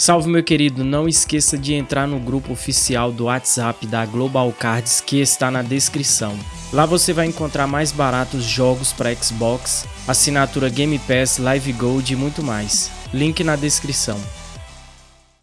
Salve meu querido, não esqueça de entrar no grupo oficial do WhatsApp da Global Cards que está na descrição. Lá você vai encontrar mais baratos jogos para Xbox, assinatura Game Pass, Live Gold e muito mais. Link na descrição.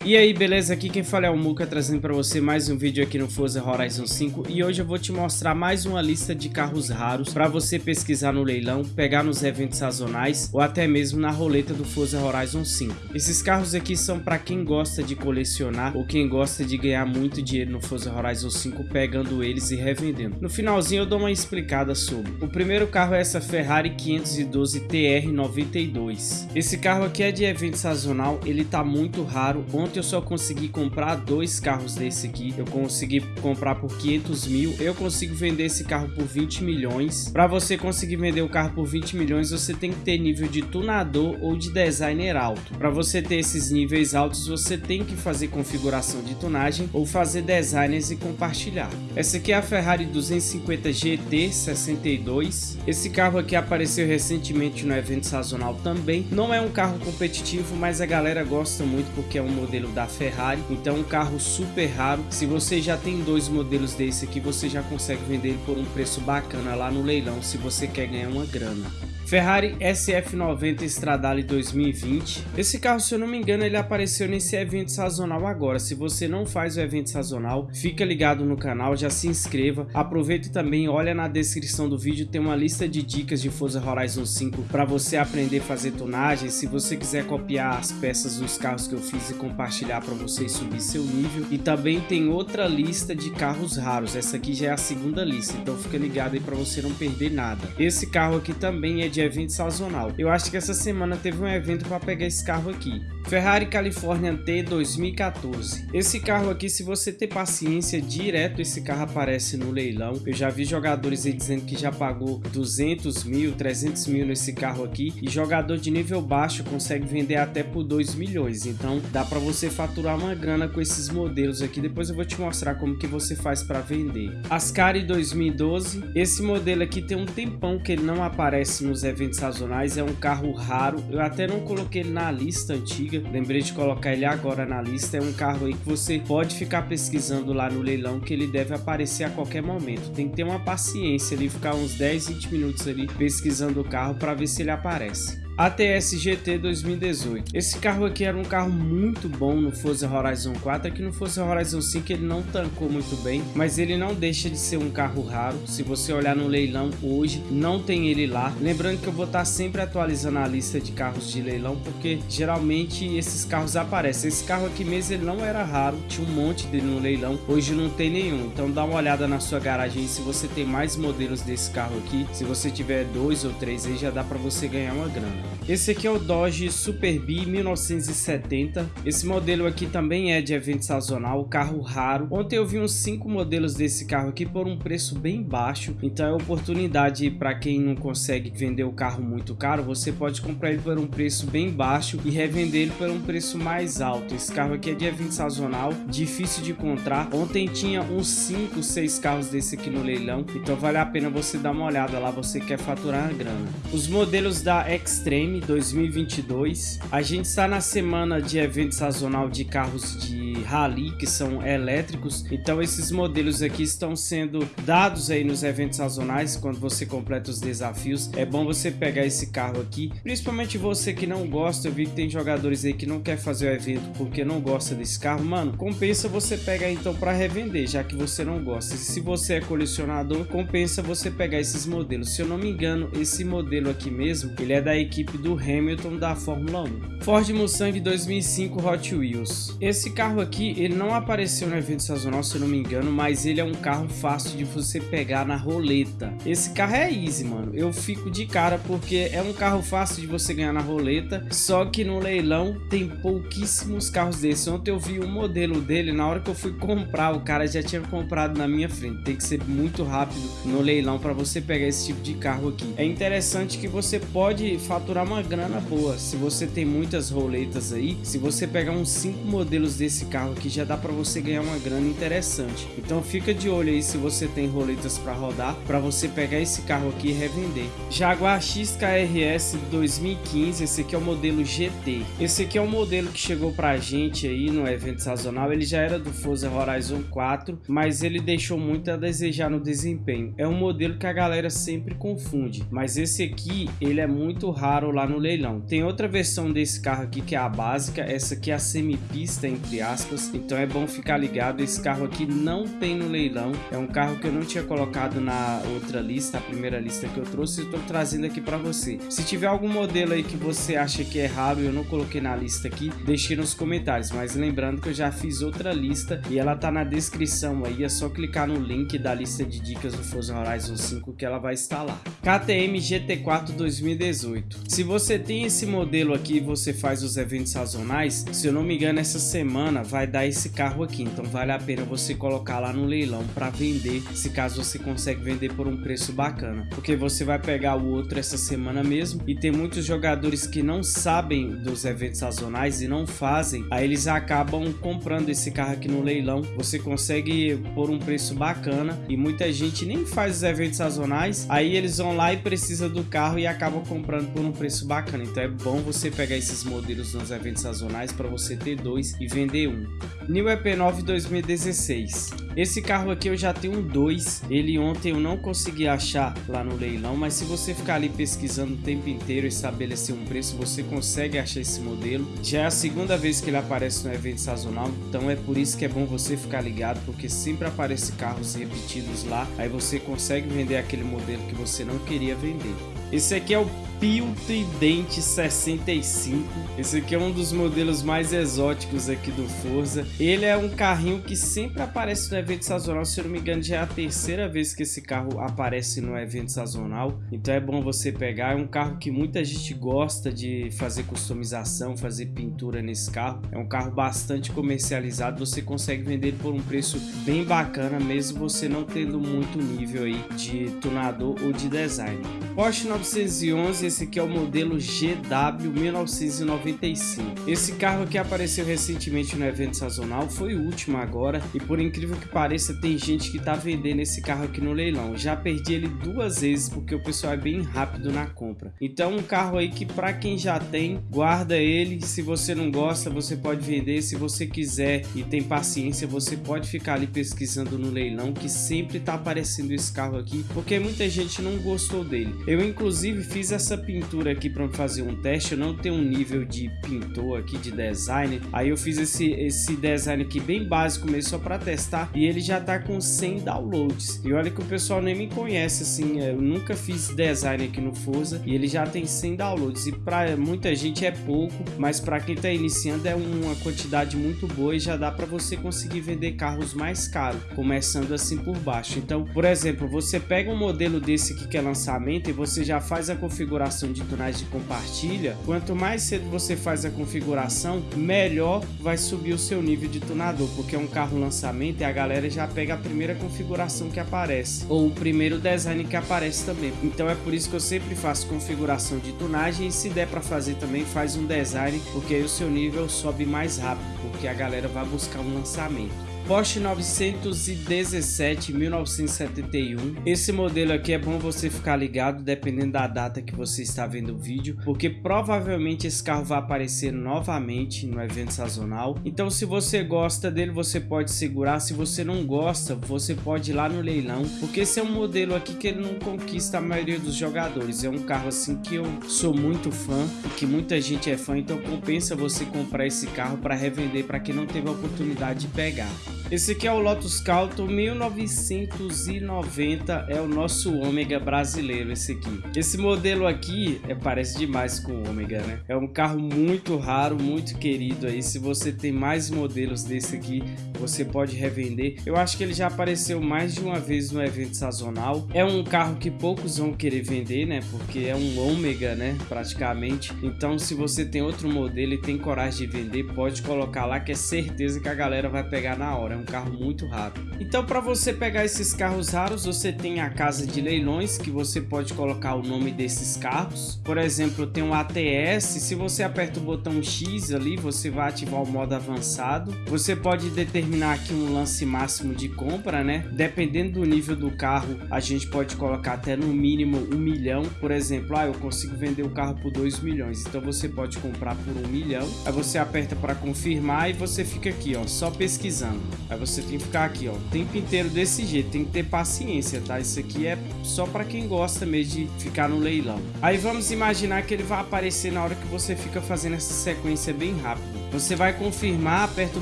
E aí, beleza? Aqui quem fala é o Muka, trazendo para você mais um vídeo aqui no Forza Horizon 5 e hoje eu vou te mostrar mais uma lista de carros raros para você pesquisar no leilão, pegar nos eventos sazonais ou até mesmo na roleta do Forza Horizon 5. Esses carros aqui são para quem gosta de colecionar ou quem gosta de ganhar muito dinheiro no Forza Horizon 5 pegando eles e revendendo. No finalzinho eu dou uma explicada sobre. O primeiro carro é essa Ferrari 512 TR92. Esse carro aqui é de evento sazonal, ele tá muito raro. Ontem eu só consegui comprar dois carros desse aqui. Eu consegui comprar por 500 mil. Eu consigo vender esse carro por 20 milhões. Para você conseguir vender o carro por 20 milhões, você tem que ter nível de tunador ou de designer alto. Para você ter esses níveis altos, você tem que fazer configuração de tunagem ou fazer designers e compartilhar. Essa aqui é a Ferrari 250 GT 62. Esse carro aqui apareceu recentemente no evento sazonal também. Não é um carro competitivo, mas a galera gosta muito porque é um modelo modelo da Ferrari, então um carro super raro. Se você já tem dois modelos desse aqui, você já consegue vender ele por um preço bacana lá no leilão, se você quer ganhar uma grana. Ferrari SF90 Stradale 2020. Esse carro, se eu não me engano, ele apareceu nesse evento sazonal agora. Se você não faz o evento sazonal, fica ligado no canal, já se inscreva. Aproveita também, olha na descrição do vídeo, tem uma lista de dicas de Forza Horizon 5 para você aprender a fazer tunagem. Se você quiser copiar as peças dos carros que eu fiz e compartilhar para você subir seu nível. E também tem outra lista de carros raros. Essa aqui já é a segunda lista, então fica ligado aí para você não perder nada. Esse carro aqui também é de evento sazonal. Eu acho que essa semana teve um evento para pegar esse carro aqui. Ferrari California T 2014. Esse carro aqui, se você ter paciência, direto esse carro aparece no leilão. Eu já vi jogadores aí dizendo que já pagou 200 mil, 300 mil nesse carro aqui. E jogador de nível baixo consegue vender até por 2 milhões. Então dá para você faturar uma grana com esses modelos aqui. Depois eu vou te mostrar como que você faz para vender. Ascari 2012. Esse modelo aqui tem um tempão que ele não aparece nos eventos sazonais. É um carro raro. Eu até não coloquei ele na lista antiga. Lembrei de colocar ele agora na lista. É um carro aí que você pode ficar pesquisando lá no leilão que ele deve aparecer a qualquer momento. Tem que ter uma paciência ali, ficar uns 10, 20 minutos ali pesquisando o carro para ver se ele aparece. ATS GT 2018. Esse carro aqui era um carro muito bom no Forza Horizon 4, aqui no Forza Horizon 5 ele não tancou muito bem, mas ele não deixa de ser um carro raro. Se você olhar no leilão hoje, não tem ele lá. Lembrando que eu vou estar sempre atualizando a lista de carros de leilão, porque geralmente esses carros aparecem. Esse carro aqui mesmo ele não era raro, tinha um monte dele no leilão, hoje não tem nenhum. Então dá uma olhada na sua garagem se você tem mais modelos desse carro aqui. Se você tiver dois ou três aí já dá para você ganhar uma grana. Esse aqui é o Dodge Super B 1970. Esse modelo aqui também é de evento sazonal, carro raro. Ontem eu vi uns 5 modelos desse carro aqui por um preço bem baixo. Então é oportunidade para quem não consegue vender o carro muito caro. Você pode comprar ele por um preço bem baixo e revender ele por um preço mais alto. Esse carro aqui é de evento sazonal, difícil de encontrar. Ontem tinha uns 5, 6 carros desse aqui no leilão. Então vale a pena você dar uma olhada lá, você quer faturar a grana. Os modelos da Extreme 2022. A gente está na semana de evento sazonal de carros de rally que são elétricos. Então esses modelos aqui estão sendo dados aí nos eventos sazonais quando você completa os desafios. É bom você pegar esse carro aqui, principalmente você que não gosta. Eu vi que tem jogadores aí que não quer fazer o evento porque não gosta desse carro. Mano, compensa você pegar então para revender, já que você não gosta. Se você é colecionador, compensa você pegar esses modelos. Se eu não me engano, esse modelo aqui mesmo, ele é da equipe do Hamilton da Fórmula 1. Ford Mustang 2005 Hot Wheels. Esse carro aqui, ele não apareceu no evento sazonal, se eu não me engano, mas ele é um carro fácil de você pegar na roleta. Esse carro é easy, mano. Eu fico de cara porque é um carro fácil de você ganhar na roleta, só que no leilão tem pouquíssimos carros desses. Ontem eu vi o modelo dele, na hora que eu fui comprar, o cara já tinha comprado na minha frente. Tem que ser muito rápido no leilão para você pegar esse tipo de carro aqui. É interessante que você pode faturar faturar uma grana boa. Se você tem muitas roletas aí, se você pegar uns 5 modelos desse carro aqui, já dá para você ganhar uma grana interessante. Então fica de olho aí se você tem roletas para rodar, para você pegar esse carro aqui e revender. Jaguar XKRS 2015, esse aqui é o modelo GT. Esse aqui é o modelo que chegou pra gente aí no evento sazonal. Ele já era do Forza Horizon 4, mas ele deixou muito a desejar no desempenho. É um modelo que a galera sempre confunde, mas esse aqui ele é muito raro lá no leilão. Tem outra versão desse carro aqui que é a básica, essa aqui é a semipista entre aspas, então é bom ficar ligado. Esse carro aqui não tem no leilão, é um carro que eu não tinha colocado na outra lista, a primeira lista que eu trouxe, tô trazendo aqui para você. Se tiver algum modelo aí que você acha que é raro e eu não coloquei na lista aqui, deixe nos comentários, mas lembrando que eu já fiz outra lista e ela tá na descrição aí, é só clicar no link da lista de dicas do Forza Horizon 5 que ela vai estar lá. KTM GT4 2018. Se você tem esse modelo aqui e você faz os eventos sazonais, se eu não me engano essa semana vai dar esse carro aqui, então vale a pena você colocar lá no leilão para vender, se caso você consegue vender por um preço bacana, porque você vai pegar o outro essa semana mesmo. E tem muitos jogadores que não sabem dos eventos sazonais e não fazem, aí eles acabam comprando esse carro aqui no leilão, você consegue por um preço bacana. E muita gente nem faz os eventos sazonais, aí eles vão lá e precisa do carro e acabam comprando por um preço bacana, então é bom você pegar esses modelos nos eventos sazonais para você ter dois e vender um. New EP9 2016. Esse carro aqui eu já tenho dois, ele ontem eu não consegui achar lá no leilão, mas se você ficar ali pesquisando o tempo inteiro e estabelecer um preço, você consegue achar esse modelo. Já é a segunda vez que ele aparece no evento sazonal, então é por isso que é bom você ficar ligado, porque sempre aparece carros repetidos lá, aí você consegue vender aquele modelo que você não queria vender. Esse aqui é o Pio Tridente 65. Esse aqui é um dos modelos mais exóticos aqui do Forza. Ele é um carrinho que sempre aparece no evento sazonal. Se eu não me engano, já é a terceira vez que esse carro aparece no evento sazonal. Então é bom você pegar. É um carro que muita gente gosta de fazer customização, fazer pintura nesse carro. É um carro bastante comercializado. Você consegue vender por um preço bem bacana, mesmo você não tendo muito nível aí de tunador ou de design. Porsche 911 esse aqui é o modelo GW 1995. Esse carro aqui apareceu recentemente no evento sazonal, foi o último agora e por incrível que pareça tem gente que tá vendendo esse carro aqui no leilão. Já perdi ele duas vezes porque o pessoal é bem rápido na compra. Então um carro aí que para quem já tem, guarda ele. Se você não gosta, você pode vender. Se você quiser e tem paciência, você pode ficar ali pesquisando no leilão que sempre tá aparecendo esse carro aqui porque muita gente não gostou dele. Eu inclusive fiz essa pintura aqui para fazer um teste, eu não tenho um nível de pintor aqui, de design. Aí eu fiz esse, esse design aqui bem básico mesmo, só para testar. E ele já tá com 100 downloads. E olha que o pessoal nem me conhece, assim, eu nunca fiz design aqui no Forza. E ele já tem 100 downloads. E para muita gente é pouco, mas para quem tá iniciando é uma quantidade muito boa e já dá para você conseguir vender carros mais caros, começando assim por baixo. Então, por exemplo, você pega um modelo desse aqui que é lançamento e você já faz a configuração de tunagem de compartilha, quanto mais cedo você faz a configuração, melhor vai subir o seu nível de tunador, porque é um carro lançamento e a galera já pega a primeira configuração que aparece, ou o primeiro design que aparece também. Então é por isso que eu sempre faço configuração de tunagem e se der para fazer também faz um design, porque aí o seu nível sobe mais rápido, porque a galera vai buscar um lançamento. Porsche 917 1971. Esse modelo aqui é bom você ficar ligado dependendo da data que você está vendo o vídeo, porque provavelmente esse carro vai aparecer novamente no evento sazonal. Então se você gosta dele, você pode segurar. Se você não gosta, você pode ir lá no leilão, porque esse é um modelo aqui que ele não conquista a maioria dos jogadores. É um carro assim que eu sou muito fã e que muita gente é fã, então compensa você comprar esse carro para revender para quem não teve a oportunidade de pegar. Esse aqui é o Lotus Calto 1990, é o nosso Ômega brasileiro esse aqui. Esse modelo aqui é, parece demais com o Ômega, né? É um carro muito raro, muito querido aí. Se você tem mais modelos desse aqui, você pode revender. Eu acho que ele já apareceu mais de uma vez no evento sazonal. É um carro que poucos vão querer vender, né? Porque é um Ômega, né? Praticamente. Então, se você tem outro modelo e tem coragem de vender, pode colocar lá que é certeza que a galera vai pegar na hora. É um carro muito raro. Então para você pegar esses carros raros, você tem a casa de leilões que você pode colocar o nome desses carros. Por exemplo, tem um ATS, se você aperta o botão X ali, você vai ativar o modo avançado. Você pode determinar aqui um lance máximo de compra, né? Dependendo do nível do carro, a gente pode colocar até no mínimo um milhão. Por exemplo, ah, eu consigo vender o carro por 2 milhões, então você pode comprar por um milhão. Aí você aperta para confirmar e você fica aqui, ó, só pesquisando. Aí você tem que ficar aqui, ó, o tempo inteiro desse jeito, tem que ter paciência, tá? Isso aqui é só para quem gosta mesmo de ficar no leilão. Aí vamos imaginar que ele vai aparecer na hora que você fica fazendo essa sequência bem rápido. Você vai confirmar, aperta o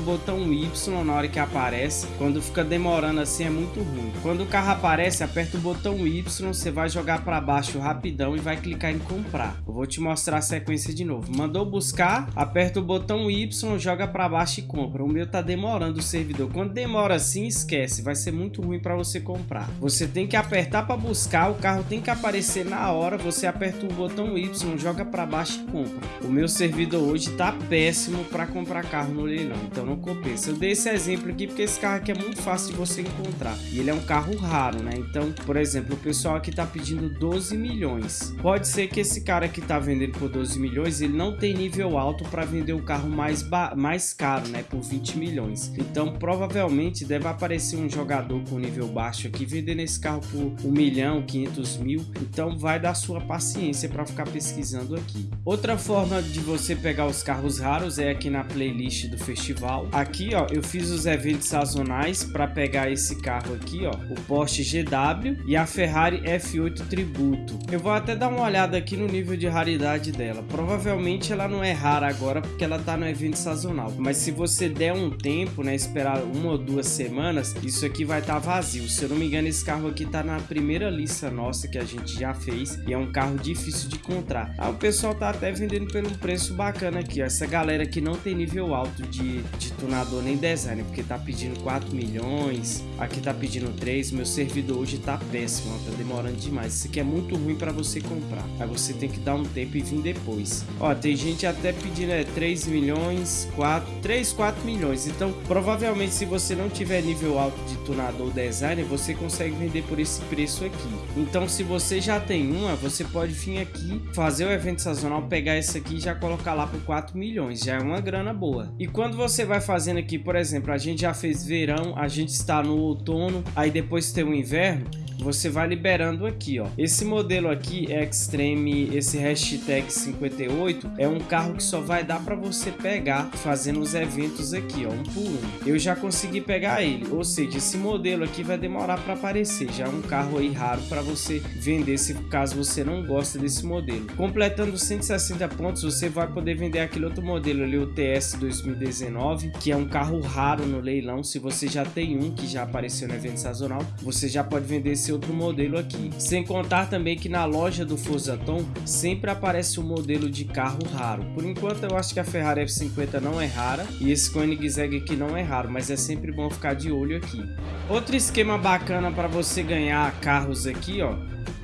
botão Y na hora que aparece. Quando fica demorando assim é muito ruim. Quando o carro aparece, aperta o botão Y, você vai jogar para baixo rapidão e vai clicar em comprar. Eu vou te mostrar a sequência de novo. Mandou buscar, aperta o botão Y, joga para baixo e compra. O meu tá demorando o servidor. Quando demora assim, esquece, vai ser muito ruim para você comprar. Você tem que apertar para buscar, o carro tem que aparecer na hora, você aperta o botão Y, joga para baixo e compra. O meu servidor hoje tá péssimo para para comprar carro no leilão, então não compensa. Eu dei esse exemplo aqui porque esse carro aqui é muito fácil de você encontrar e ele é um carro raro, né? Então, por exemplo, o pessoal aqui tá pedindo 12 milhões. Pode ser que esse cara que tá vendendo por 12 milhões, ele não tem nível alto para vender o carro mais, mais caro, né? Por 20 milhões. Então, provavelmente deve aparecer um jogador com nível baixo aqui vendendo esse carro por 1 milhão, 500 mil. Então, vai dar sua paciência para ficar pesquisando aqui. Outra forma de você pegar os carros raros é aqui na playlist do festival. Aqui, ó, eu fiz os eventos sazonais para pegar esse carro aqui, ó, o Porsche GW e a Ferrari F8 Tributo. Eu vou até dar uma olhada aqui no nível de raridade dela. Provavelmente ela não é rara agora porque ela tá no evento sazonal. Mas se você der um tempo, né, esperar uma ou duas semanas, isso aqui vai estar tá vazio. Se eu não me engano, esse carro aqui tá na primeira lista nossa que a gente já fez e é um carro difícil de encontrar. Ah, o pessoal tá até vendendo pelo preço bacana aqui, ó. Essa galera que não tem nível alto de, de tunador nem design, porque tá pedindo 4 milhões, aqui tá pedindo 3, meu servidor hoje tá péssimo, ó, tá demorando demais. Isso aqui é muito ruim para você comprar, aí você tem que dar um tempo e vir depois. Ó, tem gente até pedindo é, 3 milhões, 4, 3, 4 milhões, então provavelmente se você não tiver nível alto de tunador design, você consegue vender por esse preço aqui. Então se você já tem uma, você pode vir aqui, fazer o evento sazonal, pegar esse aqui e já colocar lá por 4 milhões, já é uma grana boa. E quando você vai fazendo aqui, por exemplo, a gente já fez verão, a gente está no outono, aí depois tem o inverno, você vai liberando aqui, ó. Esse modelo aqui, Extreme, esse hashtag 58, é um carro que só vai dar para você pegar fazendo os eventos aqui, ó, um por um. Eu já consegui pegar ele, ou seja, esse modelo aqui vai demorar para aparecer, já é um carro aí raro para você vender se caso você não gosta desse modelo. Completando 160 pontos, você vai poder vender aquele outro modelo ali, o TS 2019, que é um carro raro no leilão. Se você já tem um que já apareceu no evento sazonal, você já pode vender esse outro modelo aqui. Sem contar também que na loja do Forzaton sempre aparece um modelo de carro raro. Por enquanto eu acho que a Ferrari F50 não é rara e esse Koenigsegg aqui não é raro, mas é sempre bom ficar de olho aqui. Outro esquema bacana para você ganhar carros aqui, ó,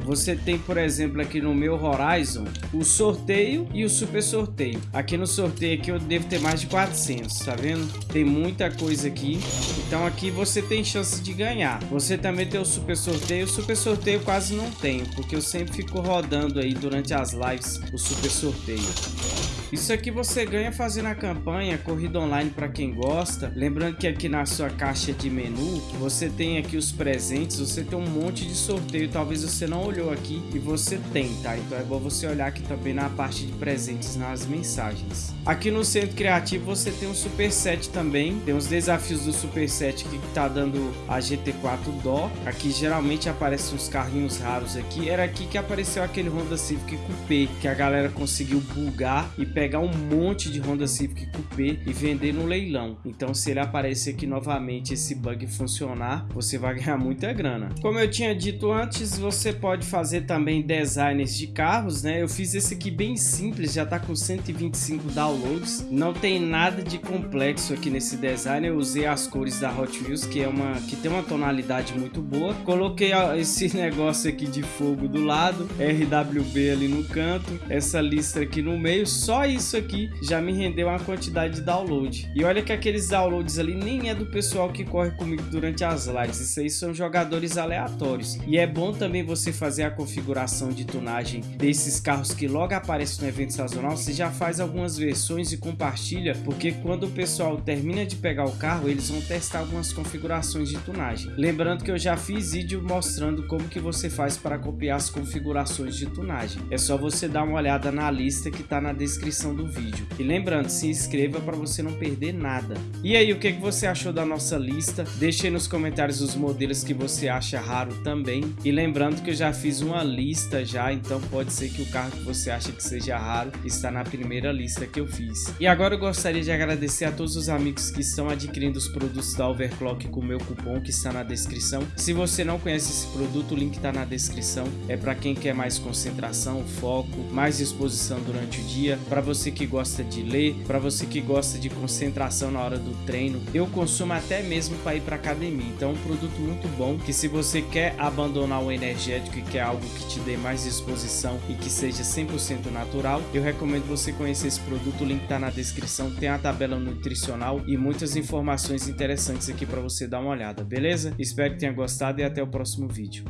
você tem, por exemplo, aqui no meu Horizon, o sorteio e o super sorteio. Aqui no sorteio aqui eu devo ter mais de 400, tá vendo? Tem muita coisa aqui. Então aqui você tem chance de ganhar. Você também tem o super sorteio. O super sorteio quase não tenho, porque eu sempre fico rodando aí durante as lives o super sorteio. Isso aqui você ganha fazendo a campanha Corrida Online para quem gosta. Lembrando que aqui na sua caixa de menu, você tem aqui os presentes, você tem um monte de sorteio, talvez você não olhou aqui e você tem, tá? Então é bom você olhar aqui também na parte de presentes nas mensagens. Aqui no Centro Criativo você tem um Super Set também, tem os desafios do Super Set que tá dando a GT4 Dó. Aqui geralmente aparecem uns carrinhos raros aqui. Era aqui que apareceu aquele Honda Civic Coupé que a galera conseguiu bugar e pegar um monte de Honda Civic Coupé e vender no leilão. Então se ele aparecer aqui novamente esse bug funcionar, você vai ganhar muita grana. Como eu tinha dito antes, você pode fazer também designs de carros, né? Eu fiz esse aqui bem simples, já tá com 125 downloads. Não tem nada de complexo aqui nesse design. Eu usei as cores da Hot Wheels, que é uma que tem uma tonalidade muito boa. Coloquei esse negócio aqui de fogo do lado, RWB ali no canto, essa lista aqui no meio. Só isso aqui já me rendeu uma quantidade de download. E olha que aqueles downloads ali nem é do pessoal que corre comigo durante as lives, isso aí são jogadores aleatórios. E é bom também você fazer a configuração de tunagem desses carros que logo aparecem no evento sazonal, você já faz algumas versões e compartilha, porque quando o pessoal termina de pegar o carro, eles vão testar algumas configurações de tunagem. Lembrando que eu já fiz vídeo mostrando como que você faz para copiar as configurações de tunagem. É só você dar uma olhada na lista que está na descrição do vídeo. E lembrando, se inscreva para você não perder nada. E aí, o que, que você achou da nossa lista? Deixe aí nos comentários os modelos que você acha raro também. E lembrando que eu já fiz uma lista já, então pode ser que o carro que você acha que seja raro está na primeira lista que eu fiz. E agora eu gostaria de agradecer a todos os amigos que estão adquirindo os produtos da Overclock com o meu cupom que está na descrição. Se você não conhece esse produto, o link está na descrição. É para quem quer mais concentração, foco, mais disposição durante o dia, você que gosta de ler, para você que gosta de concentração na hora do treino. Eu consumo até mesmo para ir para academia. Então é um produto muito bom que se você quer abandonar o energético e quer algo que te dê mais disposição e que seja 100% natural, eu recomendo você conhecer esse produto. O link está na descrição. Tem a tabela nutricional e muitas informações interessantes aqui para você dar uma olhada, beleza? Espero que tenha gostado e até o próximo vídeo.